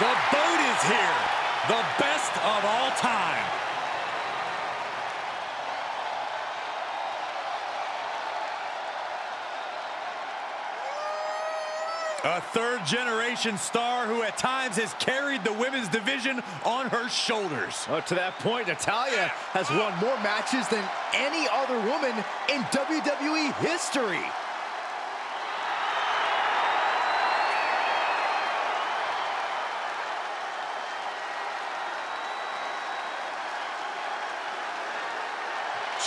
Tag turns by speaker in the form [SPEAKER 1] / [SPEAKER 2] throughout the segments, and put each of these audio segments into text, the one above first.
[SPEAKER 1] The
[SPEAKER 2] boat is here. The best of all time. A third generation star who at times has carried the women's division on her shoulders.
[SPEAKER 3] To that point, Natalya has won more matches than any other woman in WWE history.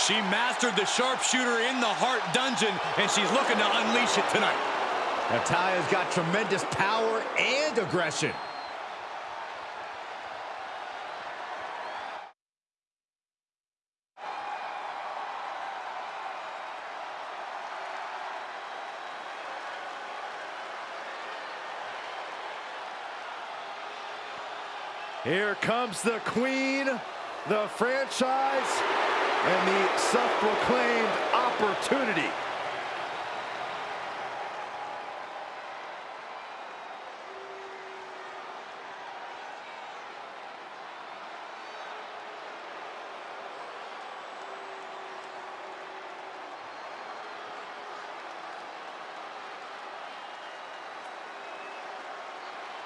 [SPEAKER 2] She mastered the sharpshooter in the Hart Dungeon, and she's looking to unleash it tonight.
[SPEAKER 3] Natalya's got tremendous power and aggression. Here comes the queen, the franchise, and the self-proclaimed opportunity.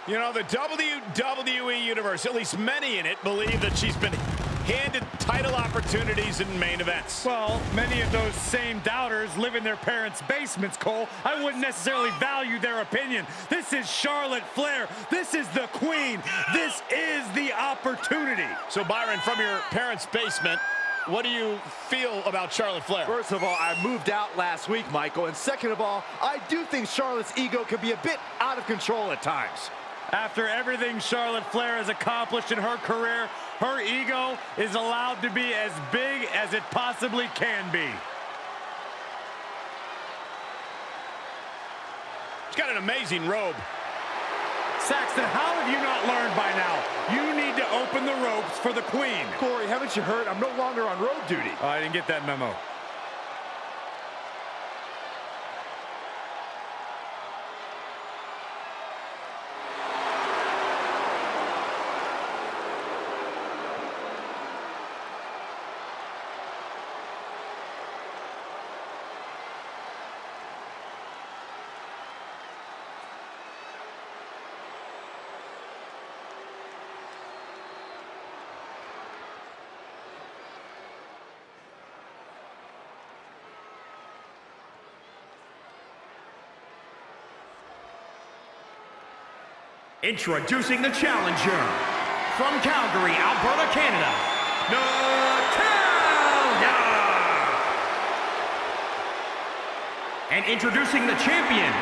[SPEAKER 4] You know, the WWE Universe, at least many in it, believe that she's been handed title opportunities in main events.
[SPEAKER 5] Well, many of those same doubters live in their parents' basements, Cole. I wouldn't necessarily value their opinion. This is Charlotte Flair. This is the queen. This is the opportunity.
[SPEAKER 4] So, Byron, from your parents' basement, what do you feel about Charlotte Flair?
[SPEAKER 3] First of all, I moved out last week, Michael. And second of all, I do think Charlotte's ego can be a bit out of control at times.
[SPEAKER 5] After everything Charlotte Flair has accomplished in her career, her ego is allowed to be as big as it possibly can be.
[SPEAKER 4] She's got an amazing robe.
[SPEAKER 5] Saxton, how have you not learned by now? You need to open the ropes for the queen.
[SPEAKER 3] Corey, haven't you heard? I'm no longer on road duty.
[SPEAKER 5] Oh, I didn't get that memo.
[SPEAKER 1] Introducing the challenger from Calgary, Alberta, Canada, Natalya! And introducing the champion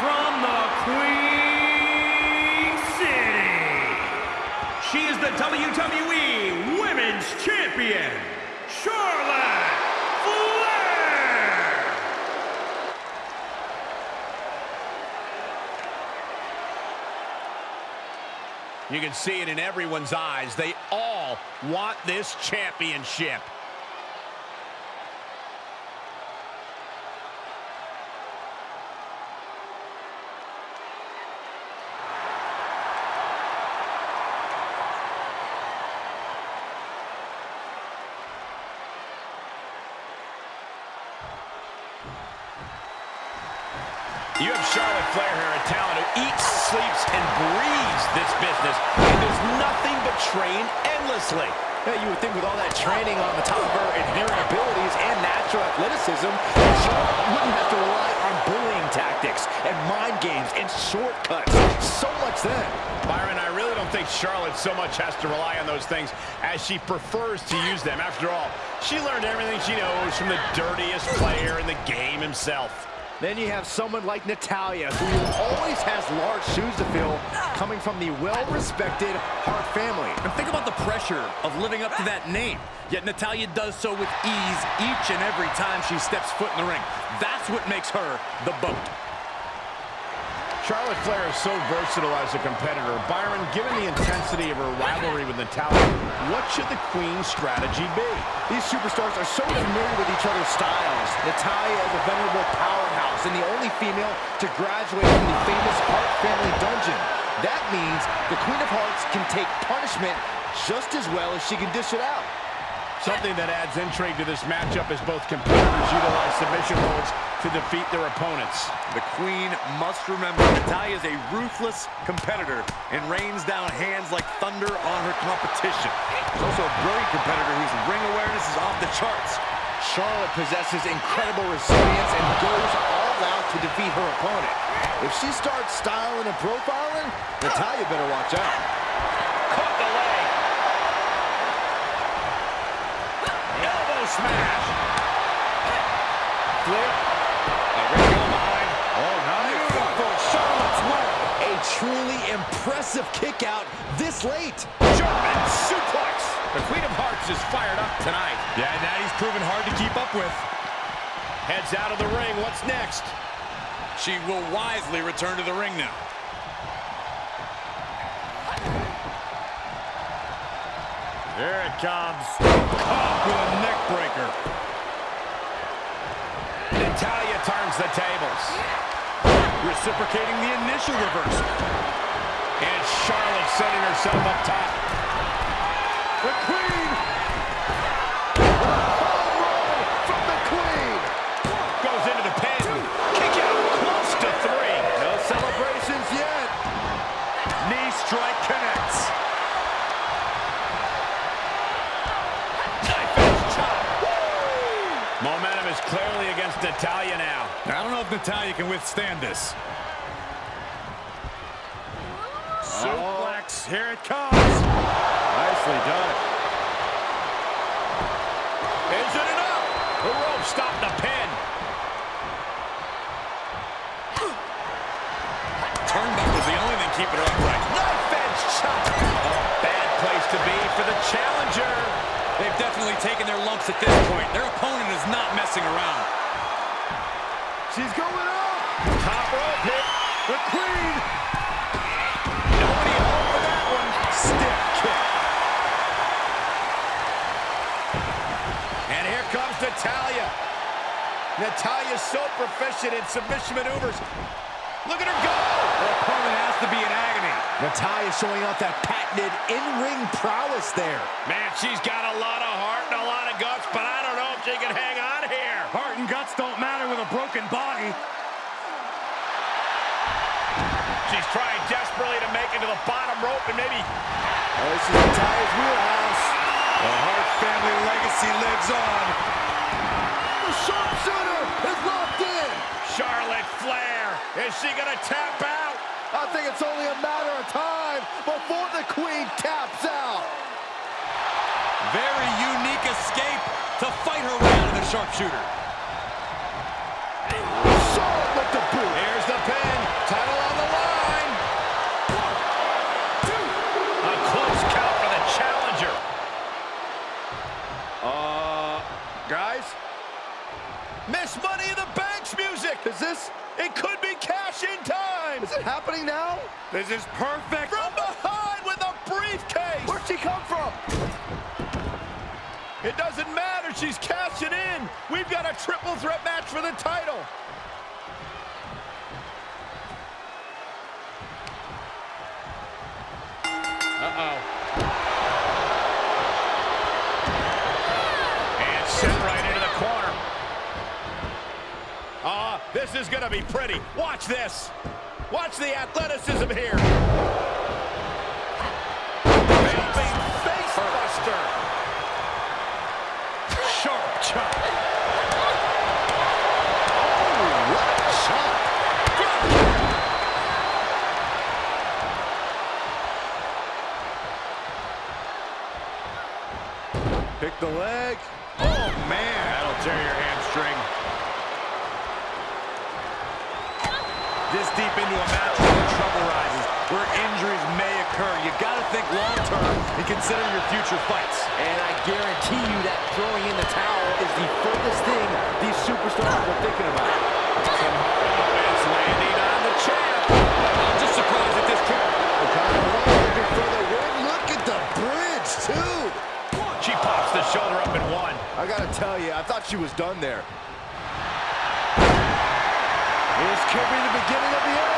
[SPEAKER 1] from the Queen City. She is the WWE Women's Champion, Charlotte Flair!
[SPEAKER 4] You can see it in everyone's eyes. They all want this championship.
[SPEAKER 3] Yeah, you would think with all that training on the top of her inherent abilities and natural athleticism, Charlotte wouldn't have to rely on bullying tactics and mind games and shortcuts. So much then.
[SPEAKER 4] Byron, I really don't think Charlotte so much has to rely on those things as she prefers to use them. After all, she learned everything she knows from the dirtiest player in the game himself.
[SPEAKER 3] Then you have someone like Natalya, who always has large shoes to fill, coming from the well-respected Hart family.
[SPEAKER 2] And think about the pressure of living up to that name. Yet Natalya does so with ease each and every time she steps foot in the ring. That's what makes her the boat.
[SPEAKER 4] Charlotte Flair is so versatile as a competitor. Byron, given the intensity of her rivalry with Natalya, what should the Queen's strategy be?
[SPEAKER 3] These superstars are so familiar with each other's styles. Natalya is a venerable powerhouse and the only female to graduate from the famous Hart family dungeon. That means the Queen of Harts can take punishment just as well as she can dish it out.
[SPEAKER 4] Something that adds intrigue to this matchup is both competitors utilize submission holds to defeat their opponents.
[SPEAKER 2] The Queen must remember Natalya is a ruthless competitor and rains down hands like thunder on her competition. She's also a brilliant competitor whose ring awareness is off the charts.
[SPEAKER 3] Charlotte possesses incredible resilience and goes all out to defeat her opponent. If she starts styling and profiling, Natalya better watch out.
[SPEAKER 4] Caught the leg. Smash.
[SPEAKER 3] Flair.
[SPEAKER 2] Oh,
[SPEAKER 3] Beautiful Charlotte's work. A truly impressive kick out this late.
[SPEAKER 4] German suplex. The Queen of Harts is fired up tonight.
[SPEAKER 2] Yeah, Natty's proven hard to keep up with.
[SPEAKER 4] Heads out of the ring. What's next?
[SPEAKER 2] She will wisely return to the ring now.
[SPEAKER 5] Here it comes. Caught with a neck breaker.
[SPEAKER 4] Natalya turns the tables.
[SPEAKER 2] Reciprocating the initial reversal.
[SPEAKER 4] And Charlotte setting herself up top.
[SPEAKER 3] The Queen. Home run from the Queen.
[SPEAKER 4] Goes into the pin. Kick out close to three.
[SPEAKER 3] No celebrations yet.
[SPEAKER 5] Knee strike connects.
[SPEAKER 4] Knife edge chop. Momentum is clearly against Natalya now.
[SPEAKER 5] I don't know if Natalya can withstand this. Suplex. Here it comes.
[SPEAKER 3] Nicely done.
[SPEAKER 4] Is it enough? The rope stopped the pin.
[SPEAKER 2] Turnbuckle's the only thing keeping her upright.
[SPEAKER 4] Knife edge chop. A bad place to be for the challenger.
[SPEAKER 2] They've definitely taken their lumps at this point. Their opponent is not messing around.
[SPEAKER 3] She's going up.
[SPEAKER 4] Top rope hit.
[SPEAKER 3] The Queen.
[SPEAKER 4] Nobody home for that one.
[SPEAKER 3] Stiff kick.
[SPEAKER 4] And here comes Natalya. Natalya's so proficient in submission maneuvers. Look at her go.
[SPEAKER 2] Her opponent has to be in agony.
[SPEAKER 3] Natalya showing off that patented in-ring prowess there.
[SPEAKER 4] Man, she's got a lot of heart and a lot of guts, but I don't know if she can hang on here.
[SPEAKER 5] Heart and guts don't matter with a broken body.
[SPEAKER 4] She's trying desperately to make it to the bottom rope and maybe
[SPEAKER 3] Oh, this is Natalya's wheelhouse.
[SPEAKER 2] The Hart family legacy lives on.
[SPEAKER 3] The sharpshooter is locked in.
[SPEAKER 4] Charlotte Flair. Is she going to tap out?
[SPEAKER 3] I think it's only a matter of time before the Queen taps out.
[SPEAKER 2] Very unique escape to fight her way out of the sharpshooter.
[SPEAKER 3] Charlotte with the boot.
[SPEAKER 4] Here's the pin. Title on the line. A close count for the challenger.
[SPEAKER 3] Uh, guys,
[SPEAKER 4] Miss Money in the Bank's music.
[SPEAKER 3] is this,
[SPEAKER 4] It could be cash in time.
[SPEAKER 3] is it happening now?
[SPEAKER 5] This is perfect.
[SPEAKER 4] From behind with a briefcase.
[SPEAKER 3] Where'd she come from?
[SPEAKER 4] It doesn't matter. She's cashing in. We've got a triple threat match for the title. Uh-oh. This is going to be pretty. Watch this. Watch the athleticism here. Face buster.
[SPEAKER 5] Sharp chop.
[SPEAKER 3] What a shot. Pick the leg.
[SPEAKER 2] Oh, man.
[SPEAKER 4] That'll tear your hamstring.
[SPEAKER 2] This deep into a match where trouble rises, where injuries may occur. You got to think long-term and consider your future fights.
[SPEAKER 3] And I guarantee you that throwing in the towel is the furthest thing these superstars are thinking about.
[SPEAKER 4] Some hard landing on the champ.
[SPEAKER 3] kick. Okada looking for the win. Look at the bridge, too.
[SPEAKER 4] She pops the shoulder up and one.
[SPEAKER 3] I gotta tell you, I thought she was done there. This could be the beginning of the end.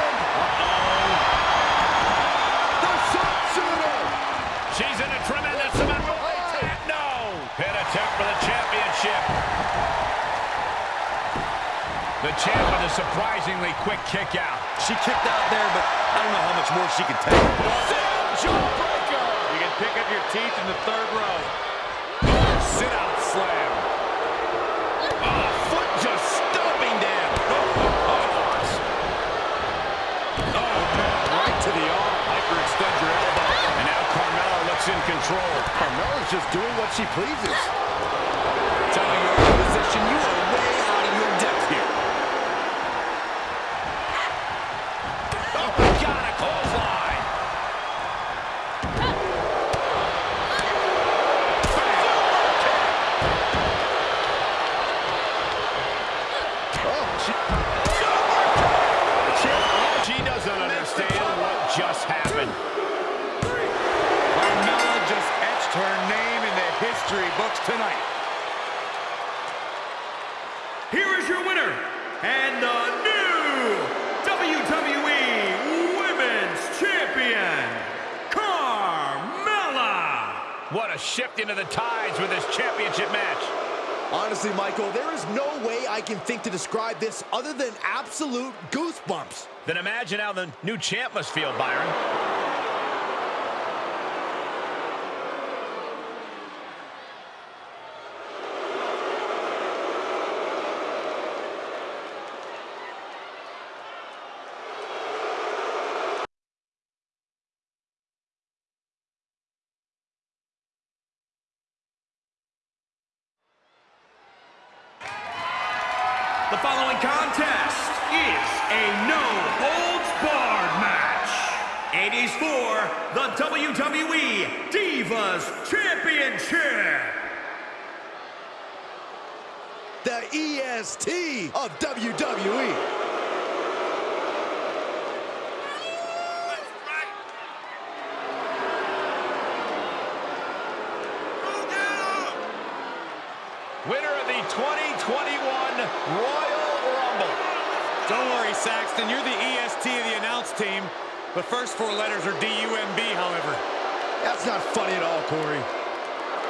[SPEAKER 4] Champ with a surprisingly quick kick out.
[SPEAKER 2] She kicked out there, but I don't know how much more she can take.
[SPEAKER 3] Jawbreaker.
[SPEAKER 5] You can pick up your teeth in the third row.
[SPEAKER 2] Sit-out slam.
[SPEAKER 3] Oh, foot just stomping down.
[SPEAKER 2] Oh, oh. oh, oh right to the arm. Hyperextend your elbow.
[SPEAKER 4] And now Carmella looks in control.
[SPEAKER 3] Carmella's just doing what she pleases.
[SPEAKER 2] Telling your opposition you are
[SPEAKER 4] into the tides with this championship match.
[SPEAKER 3] Honestly, Michael, there is no way I can think to describe this other than absolute goosebumps.
[SPEAKER 4] Then imagine how the new champ must feel, Byron.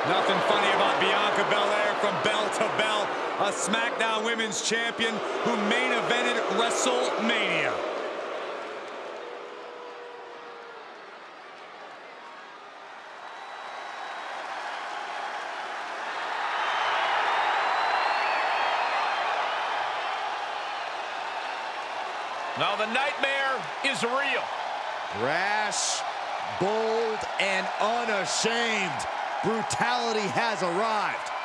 [SPEAKER 5] Nothing funny about Bianca Belair from bell to bell. A SmackDown Women's Champion who main evented WrestleMania.
[SPEAKER 4] Now the nightmare is real.
[SPEAKER 3] Rash, bold, and unashamed. Brutality has arrived.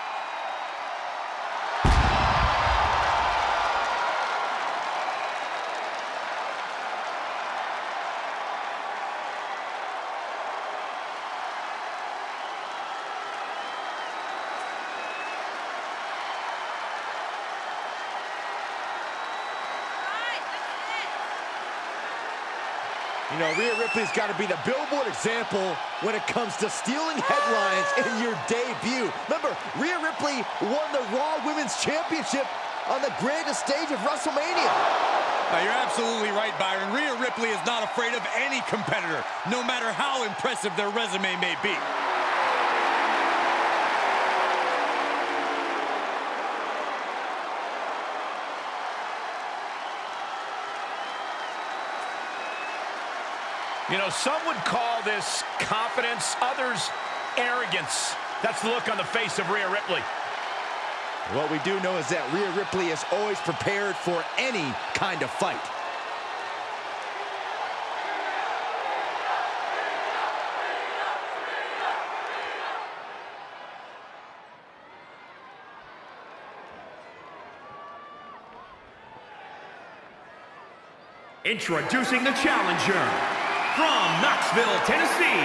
[SPEAKER 3] Know, Rhea Ripley's got to be the billboard example when it comes to stealing headlines in your debut. Remember, Rhea Ripley won the Raw Women's Championship on the grandest stage of WrestleMania.
[SPEAKER 5] Now, you're absolutely right, Byron. Rhea Ripley is not afraid of any competitor, no matter how impressive their resume may be.
[SPEAKER 4] You know, some would call this confidence, others arrogance. That's the look on the face of Rhea Ripley.
[SPEAKER 3] What we do know is that Rhea Ripley is always prepared for any kind of fight.
[SPEAKER 1] Introducing the challenger from Knoxville, Tennessee,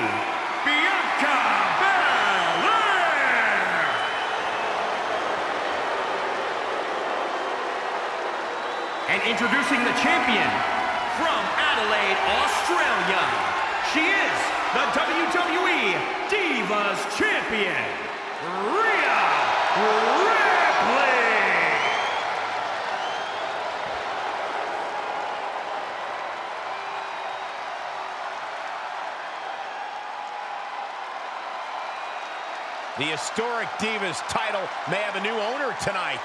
[SPEAKER 1] Bianca Belair. And introducing the champion from Adelaide, Australia, she is the WWE Divas Champion, Rhea Ripley!
[SPEAKER 4] The historic Divas title may have a new owner tonight.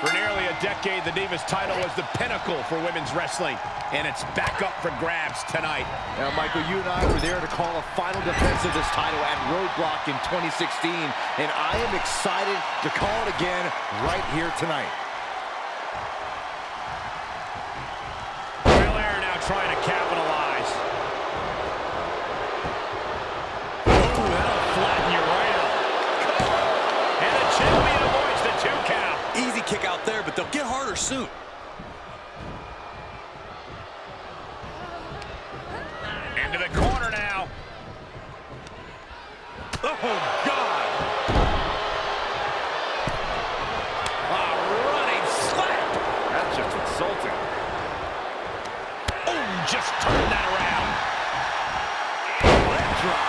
[SPEAKER 4] For nearly a decade, the Divas title was the pinnacle for women's wrestling, and it's back up for grabs tonight.
[SPEAKER 3] Now, Michael, you and I were there to call a final defense of this title at Roadblock in 2016, and I am excited to call it again right here tonight.
[SPEAKER 2] Get harder soon.
[SPEAKER 4] Into the corner now.
[SPEAKER 2] Oh, God!
[SPEAKER 3] A running slap.
[SPEAKER 2] That's just insulting.
[SPEAKER 4] Oh, just turn that around. Leg drop.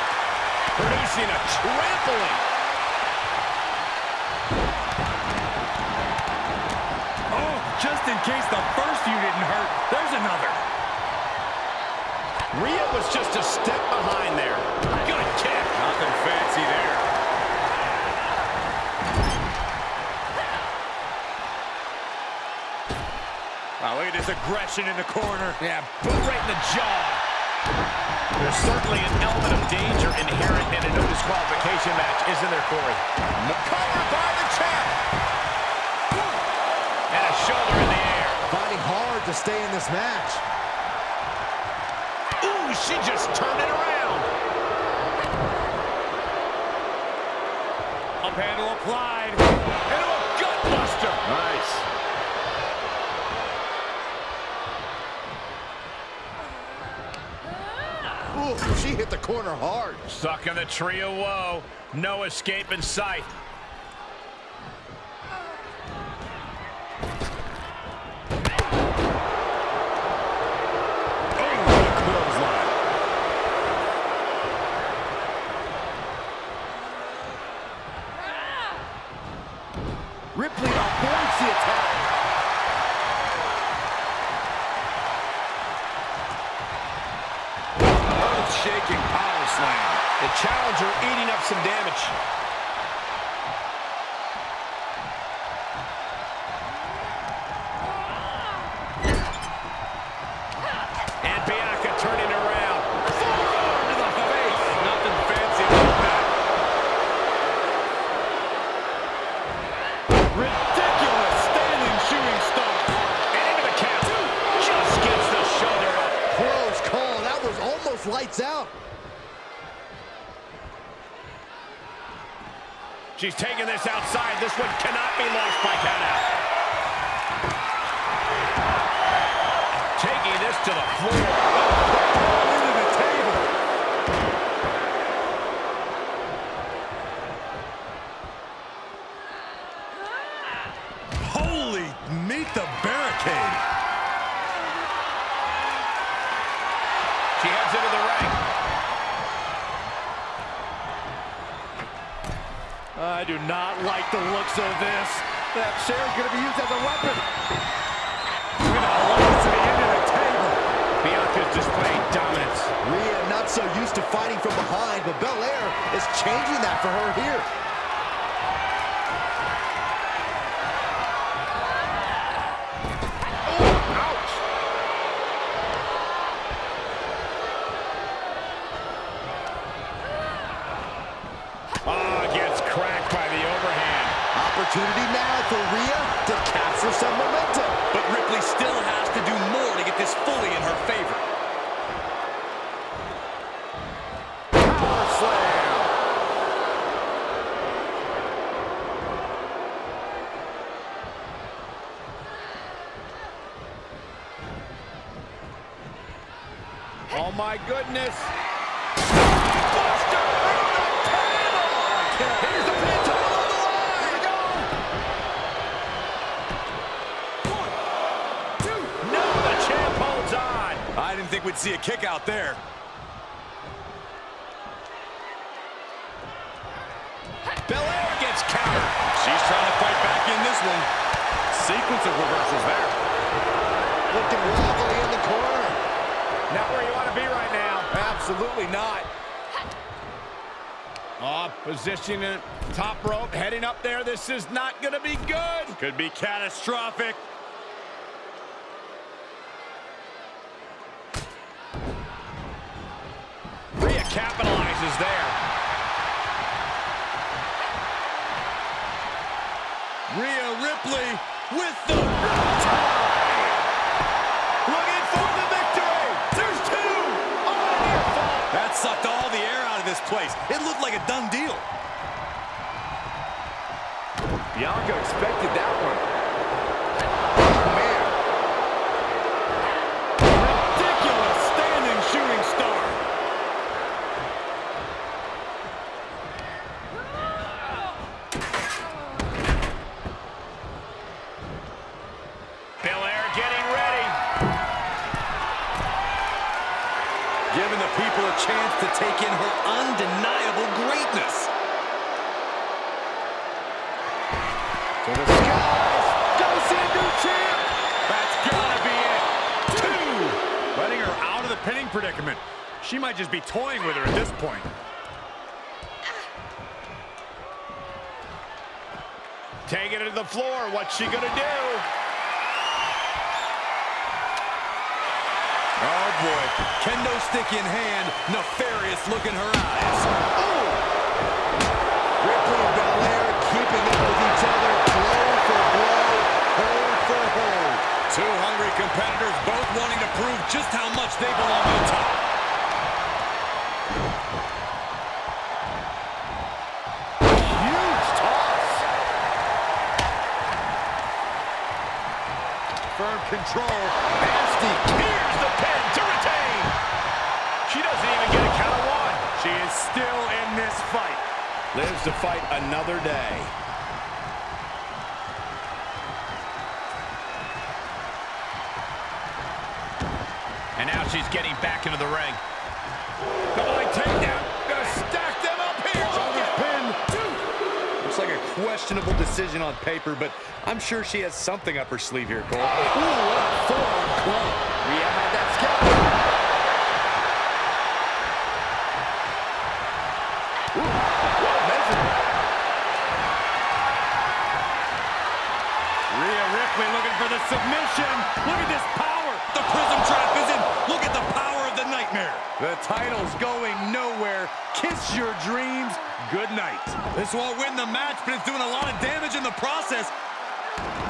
[SPEAKER 4] Producing a trampling.
[SPEAKER 5] Oh, just in case the first few didn't hurt, there's another.
[SPEAKER 4] Rhea was just a step behind there. Good kick.
[SPEAKER 2] Nothing fancy there.
[SPEAKER 5] Wow, look at this aggression in the corner.
[SPEAKER 4] Yeah, boot right in the jaw. There's certainly an element of danger inherent in a no disqualification match, isn't there, Corey? Covered by the champ.
[SPEAKER 3] To stay in this match.
[SPEAKER 4] Ooh, she just turned it around.
[SPEAKER 5] Up handle applied.
[SPEAKER 4] Into a gutbuster.
[SPEAKER 2] Nice.
[SPEAKER 3] Ooh, she hit the corner hard.
[SPEAKER 4] Stuck in the tree of woe. No escape in sight.
[SPEAKER 3] Lights out.
[SPEAKER 4] She's taking this outside. This one cannot be lost by count out. Taking this to the floor.
[SPEAKER 3] Not like the looks of this. That chair's going to be used as a weapon.
[SPEAKER 5] With a loss to the end of the table.
[SPEAKER 4] Bianca's displaying dominance.
[SPEAKER 3] Rhea not so used to fighting from behind, but Belair is changing that for her here. opportunity now for Rhea to capture some momentum.
[SPEAKER 2] But Ripley still has to do more to get this fully in her favor.
[SPEAKER 3] Power slam.
[SPEAKER 4] Oh my goodness!
[SPEAKER 5] We'd see a kick out there.
[SPEAKER 4] Belair gets countered.
[SPEAKER 5] She's trying to fight back in this one. Sequence of reversals there.
[SPEAKER 3] Looking wobbly in the corner.
[SPEAKER 4] Not where you want to be right now.
[SPEAKER 3] Absolutely not.
[SPEAKER 4] Oh, positioning top rope, heading up there. This is not going to be good.
[SPEAKER 6] Could be catastrophic.
[SPEAKER 4] Rhea capitalizes there.
[SPEAKER 5] Rhea Ripley with the
[SPEAKER 4] Looking for the victory. There's two. Oh.
[SPEAKER 5] That sucked all the air out of this place. It looked like a done deal.
[SPEAKER 3] Bianca expected
[SPEAKER 6] might just be toying with her at this point.
[SPEAKER 4] Taking it to the floor. What's she going to do?
[SPEAKER 5] Oh boy, kendo stick in hand, nefarious look in her eyes.
[SPEAKER 3] Ripley and Belair keeping up with each other. Blow for blow. Hold for hold.
[SPEAKER 5] Two hungry competitors both wanting to prove just how much they belong on top. Control.
[SPEAKER 3] Nasty.
[SPEAKER 4] Here's the pin to retain. She doesn't even get a count of one.
[SPEAKER 6] She is still in this fight.
[SPEAKER 4] Lives to fight another day. And now she's getting back into the ring.
[SPEAKER 5] Questionable decision on paper, but I'm sure she has something up her sleeve here, Cole.
[SPEAKER 3] Ooh, what a forearm club. Rhea had that scalp. Ooh, what a measurement.
[SPEAKER 6] Rhea Ripley looking for the submission. Look at this power.
[SPEAKER 5] The prism trap is in. Look at the power the nightmare. The title's going nowhere. Kiss your dreams. Good night. This won't win the match, but it's doing a lot of damage in the process.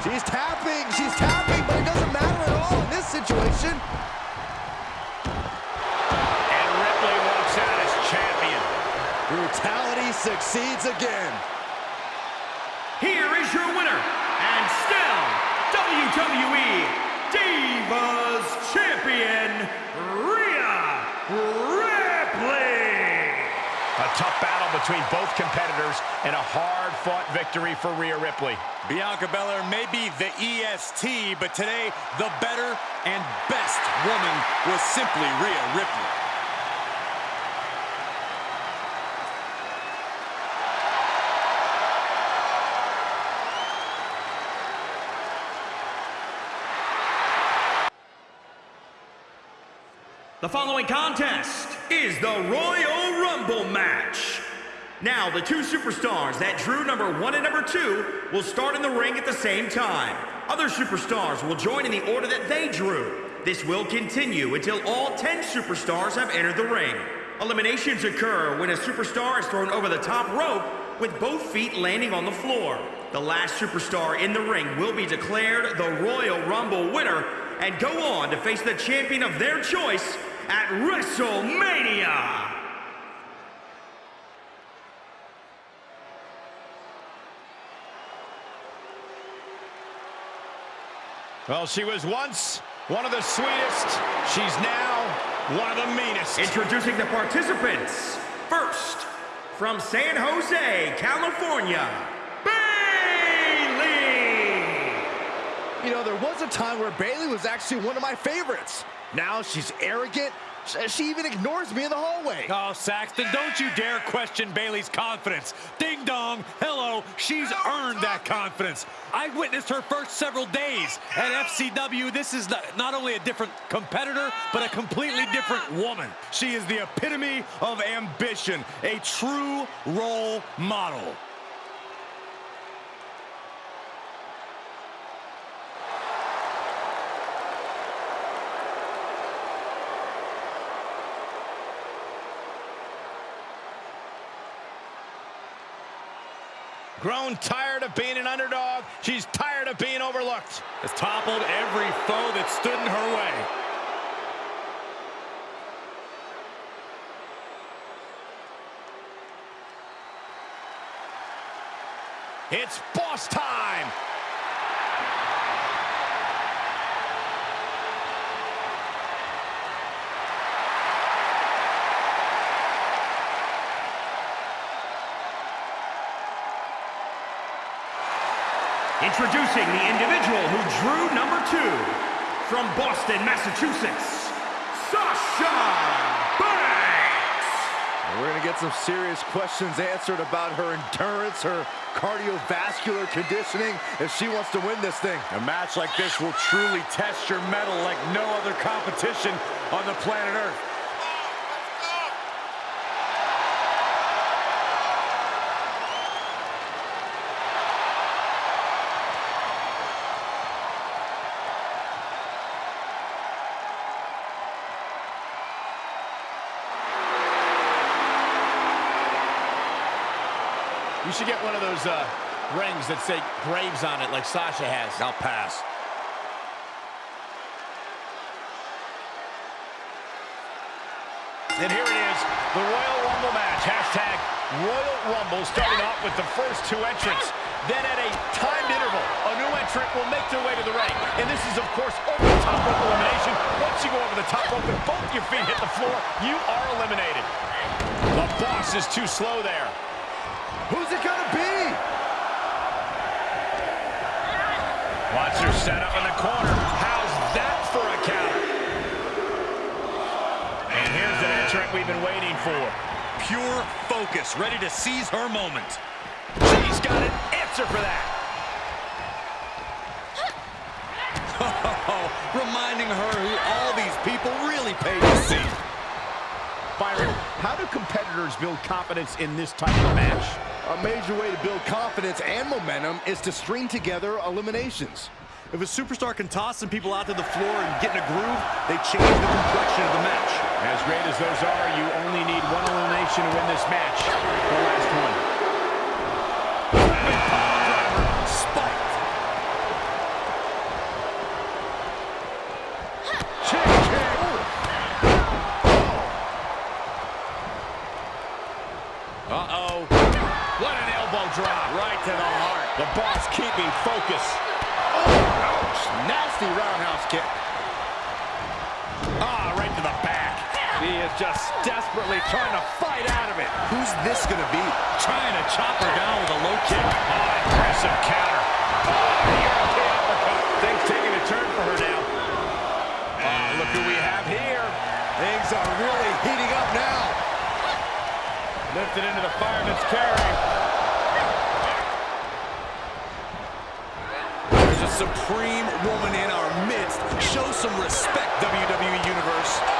[SPEAKER 3] She's tapping. She's tapping, but it doesn't matter at all in this situation.
[SPEAKER 4] And Ripley walks out as champion.
[SPEAKER 3] Brutality succeeds again.
[SPEAKER 1] Here is your winner, and still WWE Divas Champion, Rhea Ripley.
[SPEAKER 4] A tough battle between both competitors and a hard-fought victory for Rhea Ripley.
[SPEAKER 5] Bianca Belair may be the EST, but today, the better and best woman was simply Rhea Ripley.
[SPEAKER 1] The following contest is the Royal Rumble match. Now, the two superstars that drew number one and number two will start in the ring at the same time. Other superstars will join in the order that they drew. This will continue until all 10 superstars have entered the ring. Eliminations occur when a superstar is thrown over the top rope with both feet landing on the floor. The last superstar in the ring will be declared the Royal Rumble winner and go on to face the champion of their choice at WrestleMania.
[SPEAKER 4] Well, she was once one of the sweetest. She's now one of the meanest.
[SPEAKER 1] Introducing the participants. First, from San Jose, California, Bayley.
[SPEAKER 3] You know, there was a time where Bayley was actually one of my favorites. Now she's arrogant. She even ignores me in the hallway.
[SPEAKER 5] Oh, Saxton, don't you dare question Bayley's confidence. Ding dong, hello, she's earned that confidence. I witnessed her first several days at FCW. This is not only a different competitor, but a completely different woman. She is the epitome of ambition, a true role model.
[SPEAKER 4] Grown tired of being an underdog. She's tired of being overlooked.
[SPEAKER 5] Has toppled every foe that stood in her way.
[SPEAKER 4] It's boss time.
[SPEAKER 1] Introducing the individual who drew number two from Boston, Massachusetts, Sasha Banks.
[SPEAKER 3] We're going to get some serious questions answered about her endurance, her cardiovascular conditioning, if she wants to win this thing.
[SPEAKER 5] A match like this will truly test your mettle like no other competition on the planet Earth.
[SPEAKER 4] Those uh, rings that say Braves on it like Sasha has.
[SPEAKER 5] I'll pass.
[SPEAKER 4] And here it is, the Royal Rumble match. Hashtag Royal Rumble starting off with the first two entrants. Then at a timed interval, a new entrant will make their way to the ring. And this is, of course, over the top rope elimination. Once you go over the top rope and both your feet hit the floor, you are eliminated. The boss is too slow there.
[SPEAKER 3] Who's it gonna be?
[SPEAKER 4] Set up in the corner. How's that for a counter? And here's an entrant we've been waiting for.
[SPEAKER 5] Pure focus, ready to seize her moment.
[SPEAKER 4] She's got an answer for that.
[SPEAKER 5] Reminding her who all these people really pay to see.
[SPEAKER 4] Byron, how do competitors build confidence in this type of match?
[SPEAKER 3] A major way to build confidence and momentum is to string together eliminations.
[SPEAKER 5] If a superstar can toss some people out to the floor and get in a groove, they change the complexion of the match.
[SPEAKER 4] As great as those are, you only need one elimination to win this match. The last one.
[SPEAKER 3] Who's gonna be?
[SPEAKER 5] Trying to chop her down with a low kick.
[SPEAKER 4] Oh, impressive counter. Oh, the uppercut. Things taking a turn for her now. Ah, look who we have here.
[SPEAKER 3] Things are really heating up now.
[SPEAKER 5] Lifted into the fireman's carry. There's a supreme woman in our midst. Show some respect, WWE Universe.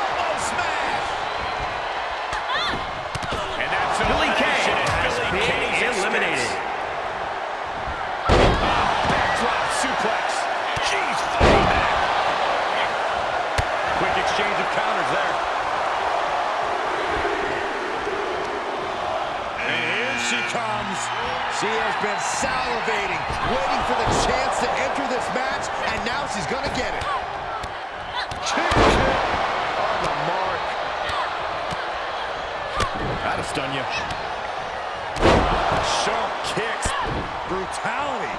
[SPEAKER 1] Eliminated.
[SPEAKER 4] Backdrop suplex. She's fighting back.
[SPEAKER 5] Quick exchange of counters there.
[SPEAKER 4] And here she comes.
[SPEAKER 3] She has been salivating, waiting for the chance to enter this match, and now she's gonna get it. On the mark.
[SPEAKER 4] That'll stun you.
[SPEAKER 5] brutality.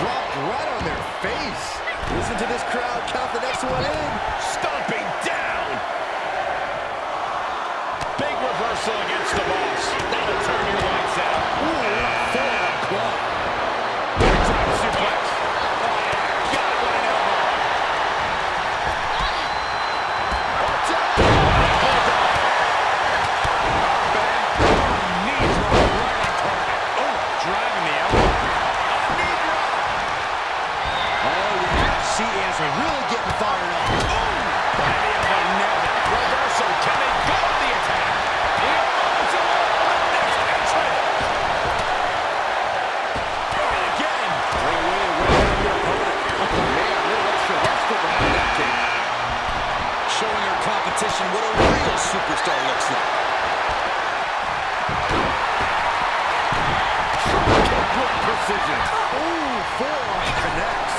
[SPEAKER 3] Dropped right on their face. Listen to this crowd count the next one in.
[SPEAKER 4] Stomping down. Big reversal against the boss. That'll turn decision.
[SPEAKER 3] Ooh, forearm
[SPEAKER 4] connect.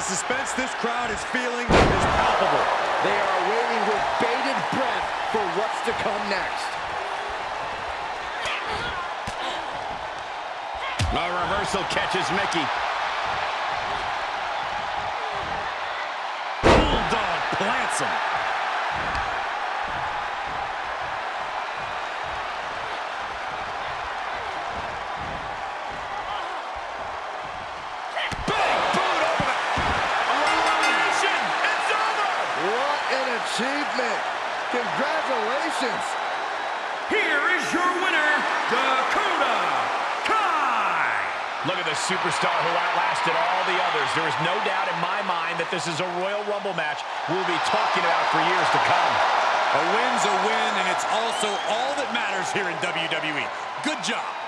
[SPEAKER 4] The
[SPEAKER 2] suspense this crowd is feeling is palpable.
[SPEAKER 3] They are waiting with bated breath for what's to come next.
[SPEAKER 4] A reversal catches Mickie.
[SPEAKER 5] Bulldog plants him.
[SPEAKER 3] Congratulations.
[SPEAKER 1] Here is your winner, Dakota Kai.
[SPEAKER 4] Look at the superstar who outlasted all the others. There is no doubt in my mind that this is a Royal Rumble match we'll be talking about for years to come.
[SPEAKER 5] A win's a win, and it's also all that matters here in WWE. Good job.